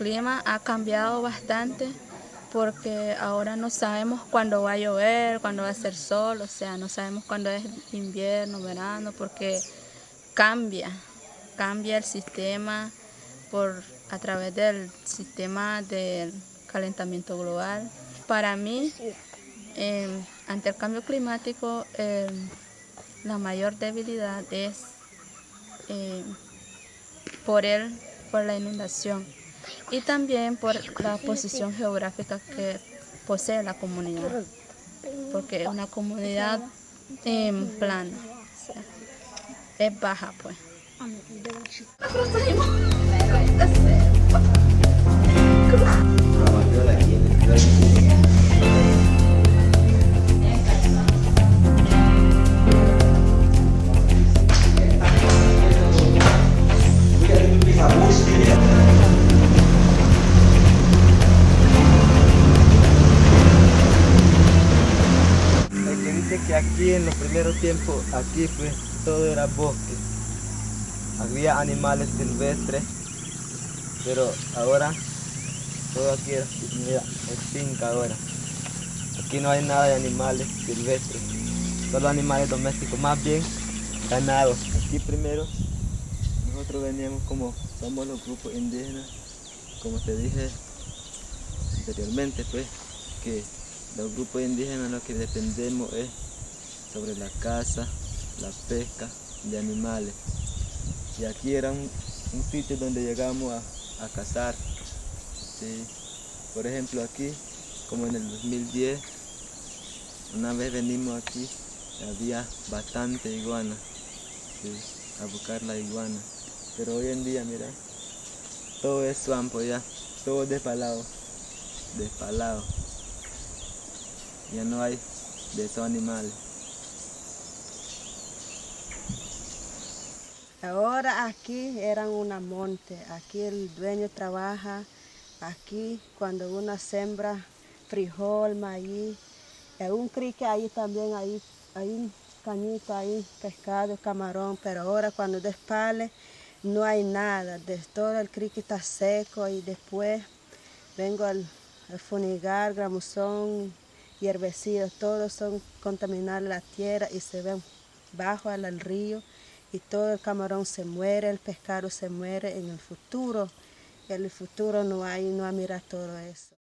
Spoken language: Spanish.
nuestro clima ha cambiado bastante porque ahora no sabemos cuándo va a llover, cuándo va a ser sol, o sea, no sabemos cuándo es invierno, verano, porque cambia, cambia el sistema por, a través del sistema del calentamiento global. Para mí, em, ante el cambio climático, em, la mayor debilidad es em, por, el, por la inundación y también por la posición geográfica que posee la comunidad, porque es una comunidad plana, es baja pues. Aquí en los primeros tiempos, aquí pues todo era bosque. Había animales silvestres, pero ahora todo aquí es, finca ahora. Aquí no hay nada de animales silvestres, solo animales domésticos, más bien ganados. Aquí primero nosotros veníamos como somos los grupos indígenas, como te dije anteriormente, pues que los grupos indígenas lo que dependemos es sobre la caza, la pesca de animales. Y aquí era un, sitio donde llegamos a, cazar. Por ejemplo aquí, como en el 2010, una vez venimos aquí, había bastante iguana, a buscar la iguana. Pero hoy en día, mira, todo es swampo ya, todo despalado, despalado ya no hay de esos animales. Ahora aquí eran una monte, aquí el dueño trabaja, aquí cuando uno sembra frijol, maíz, un crique ahí también, ahí, un cañito ahí, pescado, camarón, pero ahora cuando despale no hay nada, de todo el crique está seco y después vengo al, al funigar, gramuzón, y herbicidas, todos son contaminar la tierra y se ven bajo al río y todo el camarón se muere, el pescado se muere en el futuro. En el futuro no hay, no hay mira todo eso.